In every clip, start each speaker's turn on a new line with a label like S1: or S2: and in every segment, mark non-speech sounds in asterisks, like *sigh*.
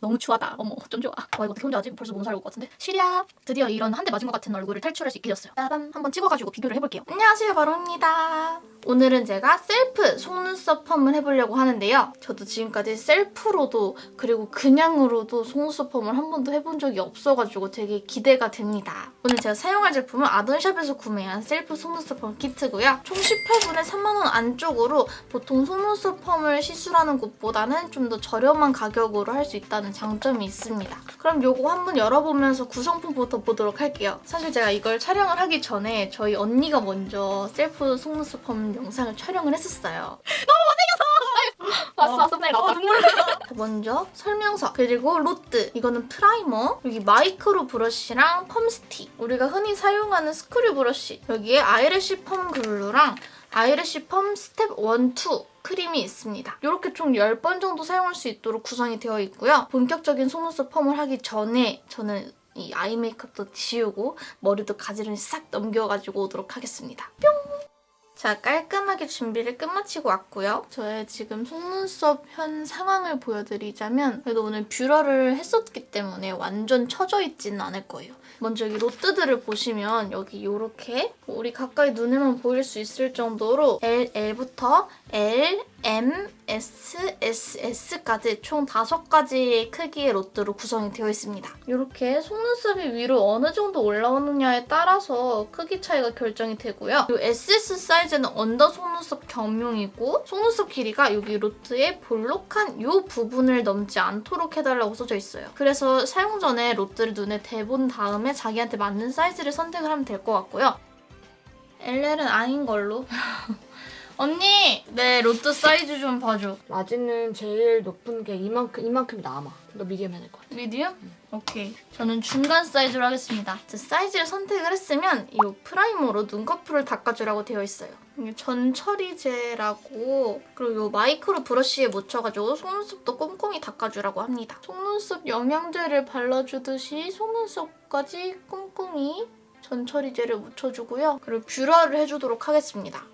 S1: 너무 추하다. 어머 좀 좋아. 와 이거 어떻게 혼자 하지? 벌써 몸살 올것 같은데. 시리아 드디어 이런 한 대 맞은 것 같은 얼굴을 탈출할 수 있게 됐어요. 빠밤 한번 찍어가지고 비교를 해볼게요.
S2: 안녕하세요 바로입니다. 오늘은 제가 셀프 속눈썹 펌을 해보려고 하는데요. 저도 지금까지 셀프로도 그리고 그냥으로도 속눈썹 펌을 한 번도 해본 적이 없어가지고 되게 기대가 됩니다. 오늘 제가 사용할 제품은 아돈샵에서 구매한 셀프 속눈썹 펌 키트고요. 총 18분에 3만원 안쪽으로 보통 속눈썹 펌을 시술하는 곳보다는 좀 더 저렴한 가격으로 할 수 있다는 장점이 있습니다. 그럼 요거 한번 열어보면서 구성품부터 보도록 할게요. 사실 제가 이걸 촬영을 하기 전에 저희 언니가 먼저 셀프 속눈썹 펌 영상을 촬영을 했었어요.
S1: 왔어 왔어 날 나왔다. 눈물 나.
S2: 먼저 설명서 그리고 로트 이거는 primer 여기 micro brush랑 펌 스틱 우리가 흔히 사용하는 screw brush 여기에 eyelash perm glue랑 eyelash perm step 1, 2 크림이 있습니다. 이렇게 총 10번 정도 사용할 수 있도록 구성이 되어 있고요. 본격적인 속눈썹 펌을 하기 전에 저는 이 eye 메이크업도 지우고 머리도 가지런히 싹 넘겨가지고 오도록 하겠습니다. 뿅! 자, 깔끔하게 준비를 끝마치고 왔고요. 저의 지금 속눈썹 현 상황을 보여드리자면 그래도 오늘 뷰러를 했었기 때문에 완전 처져 있지는 않을 거예요. 먼저 여기 로트들을 보시면 여기 이렇게 우리 가까이 눈에만 보일 수 있을 정도로 LL부터 L, M, S, SS까지 총 5가지의 크기의 로트로 구성이 되어 있습니다. 이렇게 속눈썹이 위로 어느 정도 올라오느냐에 따라서 크기 차이가 결정이 되고요. 이 SS 사이즈는 under 속눈썹 겸용이고 속눈썹 길이가 여기 로트의 볼록한 이 부분을 넘지 않도록 해달라고 써져 있어요. 그래서 사용 전에 로트를 눈에 대본 다음에 자기한테 맞는 사이즈를 선택을 하면 될 것 같고요. LL은 아닌 걸로. *laughs* 언니! 내 로트 사이즈 좀 봐줘.
S3: large는 제일 높은 게 이만큼 이만큼 남아. 너 medium 해야 될것 같아.
S2: medium? 오케이. 저는 중간 사이즈로 하겠습니다. 제 사이즈를 선택을 했으면 이 primer로 눈꺼풀을 닦아주라고 되어 있어요. 이게 전처리제라고 그리고 이 micro brush에 묻혀가지고 속눈썹도 꼼꼼히 닦아주라고 합니다. 속눈썹 영양제를 발라주듯이 속눈썹까지 꼼꼼히 전처리제를 묻혀주고요. 그리고 뷰러를 해주도록 하겠습니다.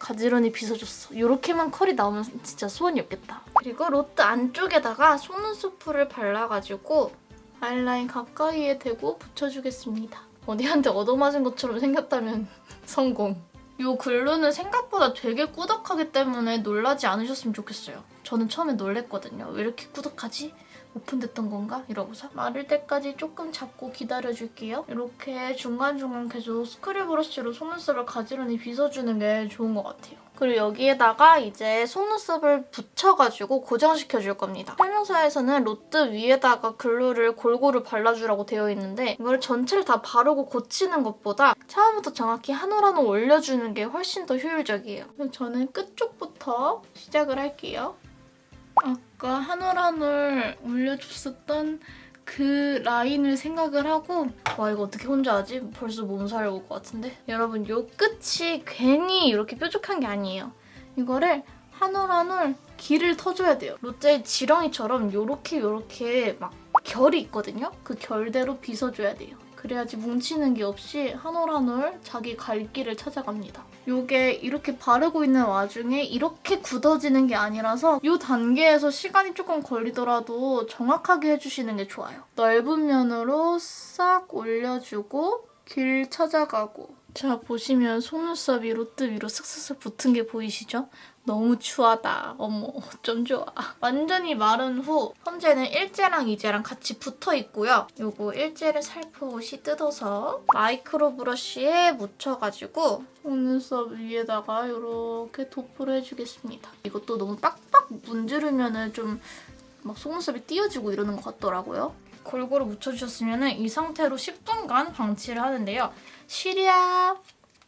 S2: 가지런히 빗어줬어. 이렇게만 컬이 나오면 진짜 소원이 없겠다. 그리고 로트 안쪽에다가 속눈썹풀을 발라가지고 아이라인 가까이에 대고 붙여주겠습니다. 어디한테 얻어맞은 것처럼 생겼다면 *laughs* 성공. 이 글루는 생각보다 되게 꾸덕하기 때문에 놀라지 않으셨으면 좋겠어요. 저는 처음에 놀랬거든요. 왜 이렇게 꾸덕하지? 오픈됐던 건가? 이러고서 마를 때까지 조금 잡고 기다려줄게요. 이렇게 중간중간 계속 스크류 브러쉬로 속눈썹을 가지런히 빗어주는 게 좋은 것 같아요. 그리고 여기에다가 이제 속눈썹을 붙여가지고 고정시켜줄 겁니다. 설명서에서는 로트 위에다가 글루를 골고루 발라주라고 되어 있는데 이걸 전체를 다 바르고 고치는 것보다 처음부터 정확히 한 올 한 올 올려주는 게 훨씬 더 효율적이에요. 저는 끝쪽부터 시작을 할게요. 아까 한 올 한 올 올려줬었던 그 라인을 생각을 하고 와 이거 어떻게 혼자 하지? 벌써 몸살 올 것 같은데? 여러분 요 끝이 괜히 이렇게 뾰족한 게 아니에요. 이거를 한 올 한 올 길을 터줘야 돼요. 로트에 지렁이처럼 요렇게 요렇게 막 결이 있거든요? 그 결대로 빗어줘야 돼요. 그래야지 뭉치는 게 없이 한 올 한 올 자기 갈 길을 찾아갑니다. 이게 이렇게 바르고 있는 와중에 이렇게 굳어지는 게 아니라서 이 단계에서 시간이 조금 걸리더라도 정확하게 해주시는 게 좋아요. 넓은 면으로 싹 올려주고 길 찾아가고 자 보시면 속눈썹이 로트 위로 슥슥슥 붙은 게 보이시죠? 너무 추하다. 어머 좀 좋아. 완전히 마른 후 현재는 일제랑 이제랑 같이 붙어 있고요. 요거 일제를 살포시 뜯어서 마이크로 브러쉬에 묻혀가지고 속눈썹 위에다가 이렇게 도포를 해주겠습니다. 이것도 너무 빡빡 문지르면 좀 막 속눈썹이 띄어지고 이러는 것 같더라고요. 골고루 묻혀주셨으면 이 상태로 10분간 방치를 하는데요. 시리야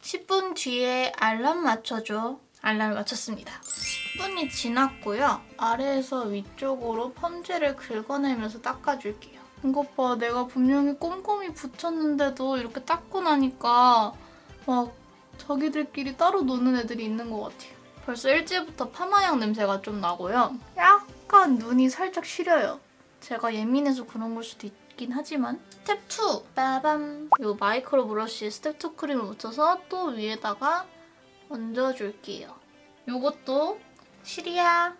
S2: 10분 뒤에 알람 맞춰줘. 알람을 맞췄습니다. 10분이 지났고요. 아래에서 위쪽으로 펌제를 긁어내면서 닦아줄게요. 이것 봐, 내가 분명히 꼼꼼히 붙였는데도 이렇게 닦고 나니까 막 자기들끼리 따로 노는 애들이 있는 것 같아요. 벌써 일찍부터 파마향 냄새가 좀 나고요. 약간 눈이 살짝 시려요. 제가 예민해서 그런 걸 수도 있긴 하지만 스텝 2! 빠밤! 이 micro brush step 2 크림을 묻혀서 또 위에다가 얹어줄게요. 이것도 시리야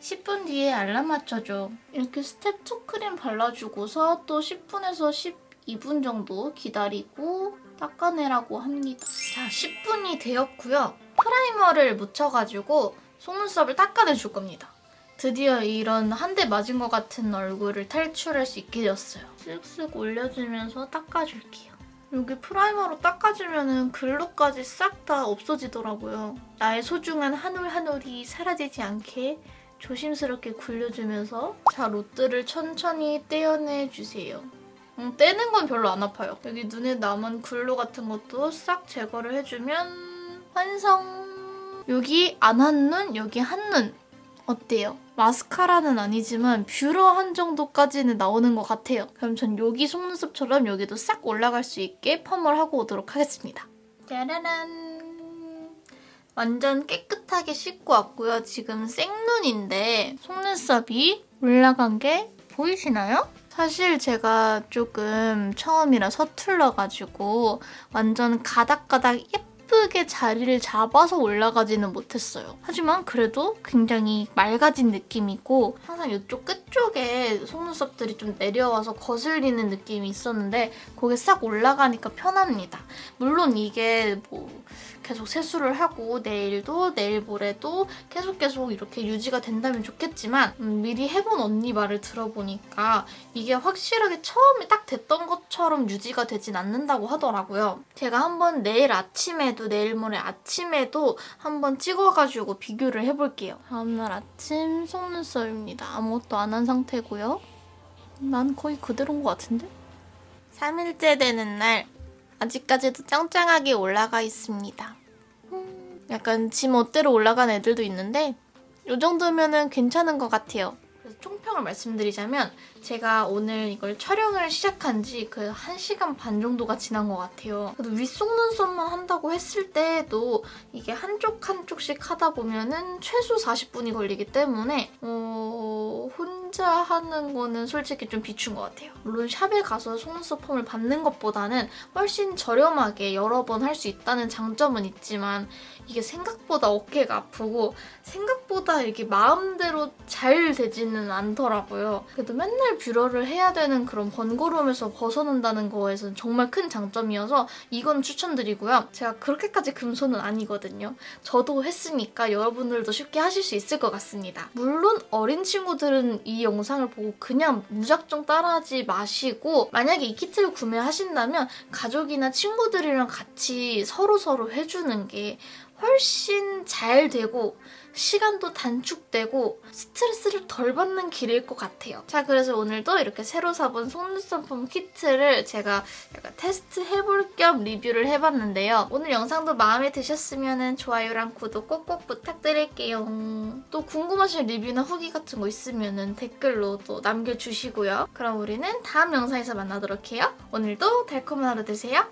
S2: 10분 뒤에 알람 맞춰줘. 이렇게 스텝 2 크림 발라주고서 또 10분에서 12분 정도 기다리고 닦아내라고 합니다. 자, 10분이 되었고요. primer를 묻혀가지고 속눈썹을 닦아내줄 겁니다. 드디어 이런 한 대 맞은 것 같은 얼굴을 탈출할 수 있게 되었어요. 쓱쓱 올려주면서 닦아줄게요. 여기 primer로 닦아주면 glue까지 싹 다 없어지더라고요. 나의 소중한 한올 한 올이 사라지지 않게 조심스럽게 굴려주면서 자 롯들을 천천히 떼어내주세요. 음, 떼는 건 별로 안 아파요. 여기 눈에 남은 glue 같은 것도 싹 제거를 해주면 완성! 여기 안 한 눈, 여기 한 눈. 어때요? 마스카라는 아니지만 뷰러 한 정도까지는 나오는 것 같아요. 그럼 전 여기 속눈썹처럼 여기도 싹 올라갈 수 있게 펌을 하고 오도록 하겠습니다. 짜라란! 완전 깨끗하게 씻고 왔고요. 지금 생눈인데 속눈썹이 올라간 게 보이시나요? 사실 제가 조금 처음이라 서툴러가지고 완전 가닥가닥 예 쁘게 자리를 잡아서 올라가지는 못했어요. 하지만 그래도 굉장히 맑아진 느낌이고 항상 이쪽 끝쪽에 속눈썹들이 좀 내려와서 거슬리는 느낌이 있었는데 거기 싹 올라가니까 편합니다. 물론 이게 뭐 계속 세수를 하고 내일도 내일 모레도 계속 계속 이렇게 유지가 된다면 좋겠지만 음, 미리 해본 언니 말을 들어보니까 이게 확실하게 처음에 딱 됐던 것처럼 유지가 되진 않는다고 하더라고요. 제가 한번 내일 아침에도 내일 모레 아침에도 한번 찍어가지고 비교를 해볼게요. 다음날 아침 속눈썹입니다. 아무것도 안 한 상태고요. 난 거의 그대로인 것 같은데? 3일째 되는 날 아직까지도 짱짱하게 올라가 있습니다. 음, 약간 지 멋대로 올라간 애들도 있는데 이 정도면 은 괜찮은 것 같아요. 총평을 말씀드리자면 제가 오늘 이걸 촬영을 시작한 지 그 1시간 반 정도가 지난 것 같아요. 그래도 윗속눈썹만 한다고 했을 때도 이게 한쪽 한쪽씩 하다 보면은 최소 40분이 걸리기 때문에 어, 혼 자 하는 거는 솔직히 좀 비춘 것 같아요. 물론 샵에 가서 속눈썹 펌을 받는 것보다는 훨씬 저렴하게 여러 번 할 수 있다는 장점은 있지만 이게 생각보다 어깨가 아프고 생각보다 이게 마음대로 잘 되지는 않더라고요. 그래도 맨날 뷰러를 해야 되는 그런 번거로움에서 벗어난다는 거에서는 정말 큰 장점이어서 이건 추천드리고요. 제가 그렇게까지 금손은 아니거든요. 저도 했으니까 여러분들도 쉽게 하실 수 있을 것 같습니다. 물론 어린 친구들은 이 영상을 보고 그냥 무작정 따라하지 마시고 만약에 이 키트를 구매하신다면 가족이나 친구들이랑 같이 서로서로 해주는 게 훨씬 잘 되고 시간도 단축되고 스트레스를 덜 받는 길일 것 같아요. 자 그래서 오늘도 이렇게 새로 사본 속눈썹 펌 키트를 제가 약간 테스트 해볼 겸 리뷰를 해봤는데요. 오늘 영상도 마음에 드셨으면 좋아요랑 구독 꼭꼭 부탁드릴게요. 또 궁금하신 리뷰나 후기 같은 거 있으면 댓글로 또 남겨주시고요. 그럼 우리는 다음 영상에서 만나도록 해요. 오늘도 달콤한 하루 되세요.